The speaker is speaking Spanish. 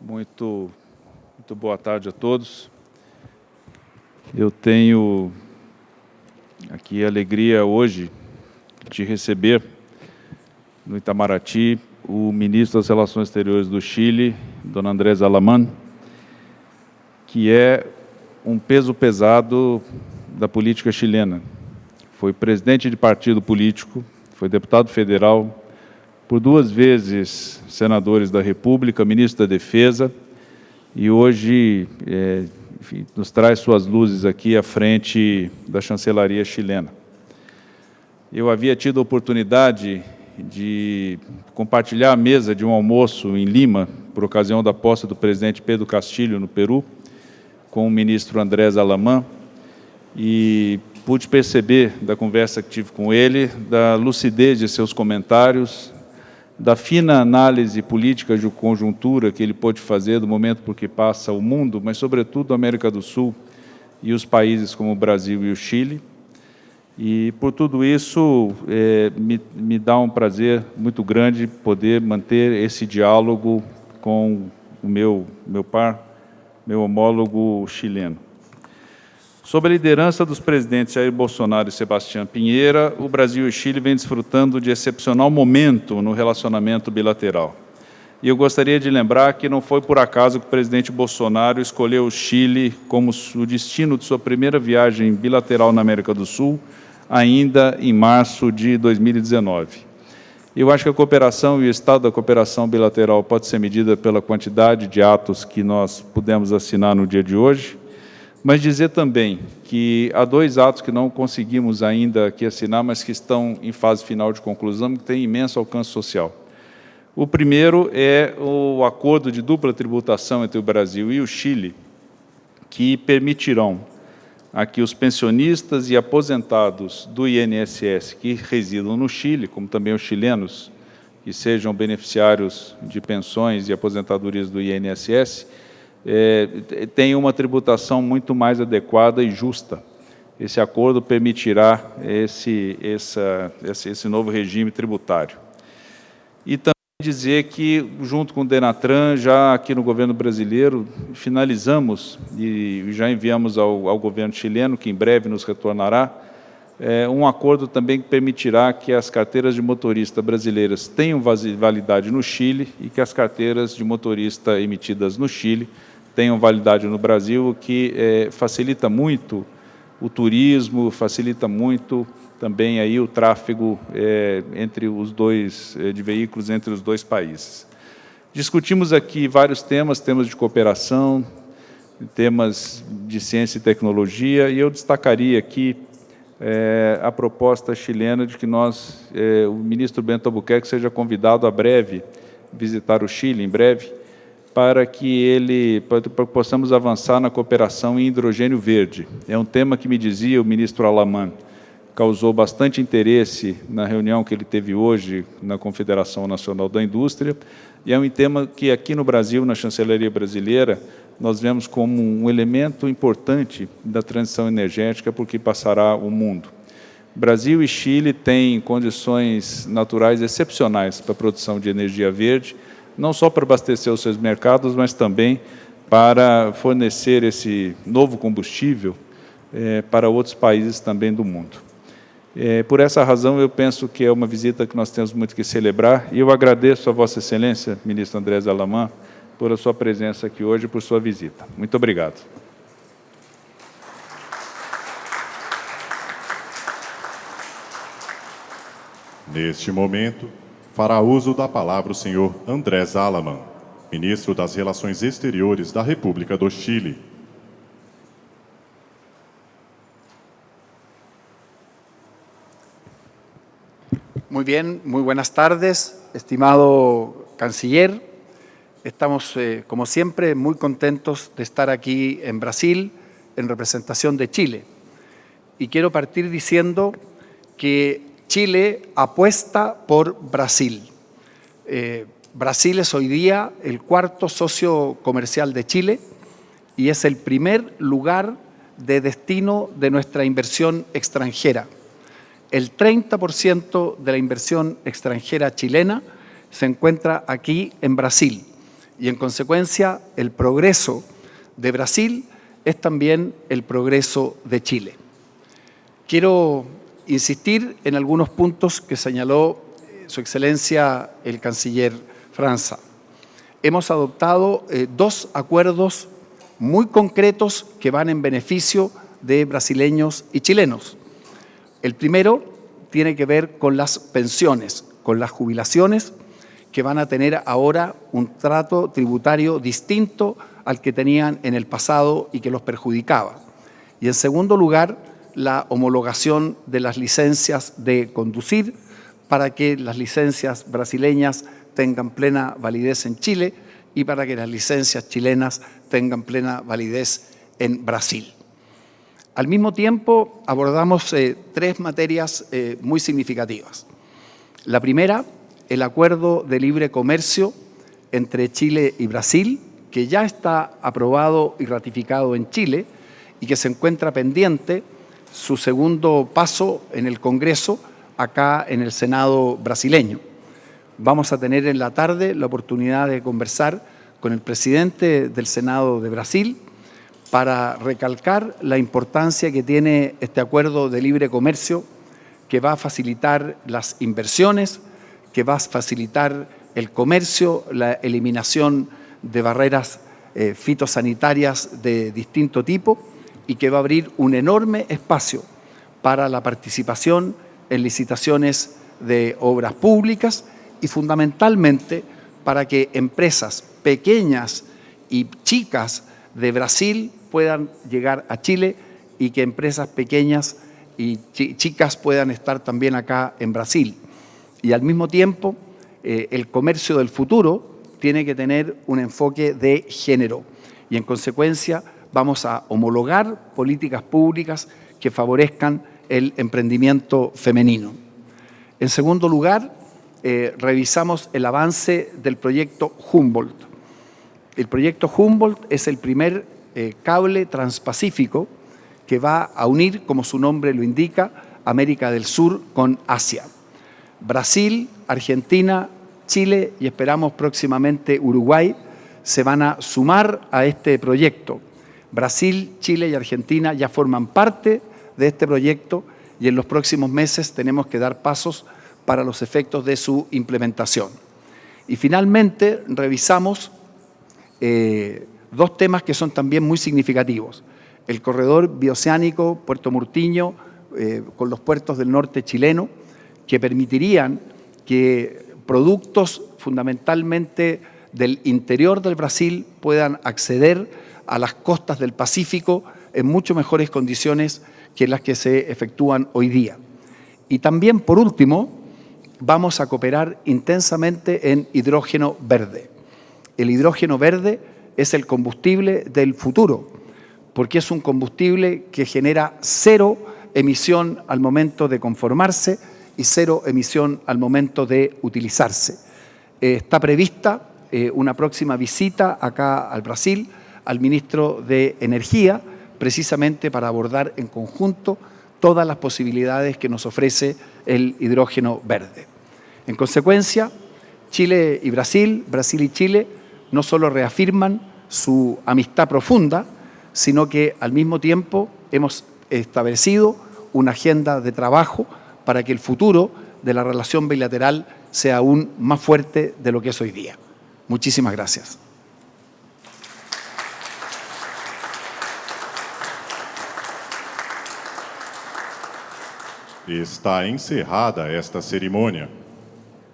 Muito, muito boa tarde a todos. Eu tenho aqui a alegria hoje de receber no Itamaraty o ministro das Relações Exteriores do Chile, Dona Andrés Alaman, que é um peso pesado da política chilena. Foi presidente de partido político, foi deputado federal, por duas vezes senadores da República, ministro da Defesa, e hoje é, enfim, nos traz suas luzes aqui à frente da chancelaria chilena. Eu havia tido a oportunidade de compartilhar a mesa de um almoço em Lima, por ocasião da posse do presidente Pedro Castilho, no Peru, com o ministro Andrés Alamã, e pude perceber da conversa que tive com ele, da lucidez de seus comentários, da fina análise política de conjuntura que ele pôde fazer do momento por que passa o mundo, mas sobretudo a América do Sul e os países como o Brasil e o Chile. E por tudo isso, é, me, me dá um prazer muito grande poder manter esse diálogo com o meu, meu par, meu homólogo chileno. Sob a liderança dos presidentes Jair Bolsonaro e Sebastião Pinheira, o Brasil e o Chile vêm desfrutando de excepcional momento no relacionamento bilateral. E eu gostaria de lembrar que não foi por acaso que o presidente Bolsonaro escolheu o Chile como o destino de sua primeira viagem bilateral na América do Sul, ainda em março de 2019. Eu acho que a cooperação e o estado da cooperação bilateral pode ser medida pela quantidade de atos que nós pudemos assinar no dia de hoje, mas dizer também que há dois atos que não conseguimos ainda aqui assinar, mas que estão em fase final de conclusão, que têm imenso alcance social. O primeiro é o acordo de dupla tributação entre o Brasil e o Chile, que permitirão a que os pensionistas e aposentados do INSS que residam no Chile, como também os chilenos que sejam beneficiários de pensões e aposentadorias do INSS, é, tem uma tributação muito mais adequada e justa. Esse acordo permitirá esse, essa, esse, esse novo regime tributário. E também dizer que, junto com o Denatran, já aqui no governo brasileiro, finalizamos e já enviamos ao, ao governo chileno, que em breve nos retornará, é, um acordo também que permitirá que as carteiras de motorista brasileiras tenham validade no Chile e que as carteiras de motorista emitidas no Chile tenham validade no Brasil, o que é, facilita muito o turismo, facilita muito também aí o tráfego é, entre os dois, é, de veículos entre os dois países. Discutimos aqui vários temas, temas de cooperação, temas de ciência e tecnologia, e eu destacaria aqui é, a proposta chilena de que nós, é, o ministro Bento Albuquerque seja convidado a breve visitar o Chile, em breve, para que ele para que possamos avançar na cooperação em hidrogênio verde. É um tema que me dizia o ministro Alaman, causou bastante interesse na reunião que ele teve hoje na Confederação Nacional da Indústria, e é um tema que aqui no Brasil, na chancelaria brasileira, nós vemos como um elemento importante da transição energética porque passará o mundo. Brasil e Chile têm condições naturais excepcionais para a produção de energia verde, não só para abastecer os seus mercados, mas também para fornecer esse novo combustível é, para outros países também do mundo. É, por essa razão, eu penso que é uma visita que nós temos muito que celebrar, e eu agradeço a Vossa Excelência, ministro Andrés Alamã, por a sua presença aqui hoje e por sua visita. Muito obrigado. Neste momento, fará uso da palavra o senhor Andrés Alaman, ministro das Relações Exteriores da República do Chile. Muy bien, muy buenas tardes, estimado canciller. Estamos, eh, como siempre, muy contentos de estar aquí en Brasil en representación de Chile. Y quiero partir diciendo que Chile apuesta por Brasil. Eh, Brasil es hoy día el cuarto socio comercial de Chile y es el primer lugar de destino de nuestra inversión extranjera. El 30% de la inversión extranjera chilena se encuentra aquí en Brasil y en consecuencia el progreso de Brasil es también el progreso de Chile. Quiero insistir en algunos puntos que señaló eh, Su Excelencia el Canciller Franza. Hemos adoptado eh, dos acuerdos muy concretos que van en beneficio de brasileños y chilenos. El primero tiene que ver con las pensiones, con las jubilaciones, que van a tener ahora un trato tributario distinto al que tenían en el pasado y que los perjudicaba. Y en segundo lugar, la homologación de las licencias de conducir para que las licencias brasileñas tengan plena validez en Chile y para que las licencias chilenas tengan plena validez en Brasil. Al mismo tiempo, abordamos eh, tres materias eh, muy significativas. La primera, el acuerdo de libre comercio entre Chile y Brasil, que ya está aprobado y ratificado en Chile y que se encuentra pendiente su segundo paso en el Congreso, acá en el Senado brasileño. Vamos a tener en la tarde la oportunidad de conversar con el presidente del Senado de Brasil, para recalcar la importancia que tiene este acuerdo de libre comercio que va a facilitar las inversiones, que va a facilitar el comercio, la eliminación de barreras eh, fitosanitarias de distinto tipo y que va a abrir un enorme espacio para la participación en licitaciones de obras públicas y fundamentalmente para que empresas pequeñas y chicas de Brasil puedan llegar a Chile y que empresas pequeñas y chicas puedan estar también acá en Brasil. Y al mismo tiempo, eh, el comercio del futuro tiene que tener un enfoque de género y en consecuencia vamos a homologar políticas públicas que favorezcan el emprendimiento femenino. En segundo lugar, eh, revisamos el avance del proyecto Humboldt. El proyecto Humboldt es el primer eh, cable transpacífico que va a unir, como su nombre lo indica, América del Sur con Asia. Brasil, Argentina, Chile y esperamos próximamente Uruguay se van a sumar a este proyecto. Brasil, Chile y Argentina ya forman parte de este proyecto y en los próximos meses tenemos que dar pasos para los efectos de su implementación. Y finalmente revisamos eh, dos temas que son también muy significativos. El corredor bioceánico Puerto Murtiño eh, con los puertos del norte chileno, que permitirían que productos fundamentalmente del interior del Brasil puedan acceder a las costas del Pacífico en mucho mejores condiciones que las que se efectúan hoy día. Y también, por último, vamos a cooperar intensamente en hidrógeno verde el hidrógeno verde es el combustible del futuro, porque es un combustible que genera cero emisión al momento de conformarse y cero emisión al momento de utilizarse. Eh, está prevista eh, una próxima visita acá al Brasil al ministro de Energía, precisamente para abordar en conjunto todas las posibilidades que nos ofrece el hidrógeno verde. En consecuencia, Chile y Brasil, Brasil y Chile, no solo reafirman su amistad profunda, sino que al mismo tiempo hemos establecido una agenda de trabajo para que el futuro de la relación bilateral sea aún más fuerte de lo que es hoy día. Muchísimas gracias. Está encerrada esta cerimônia.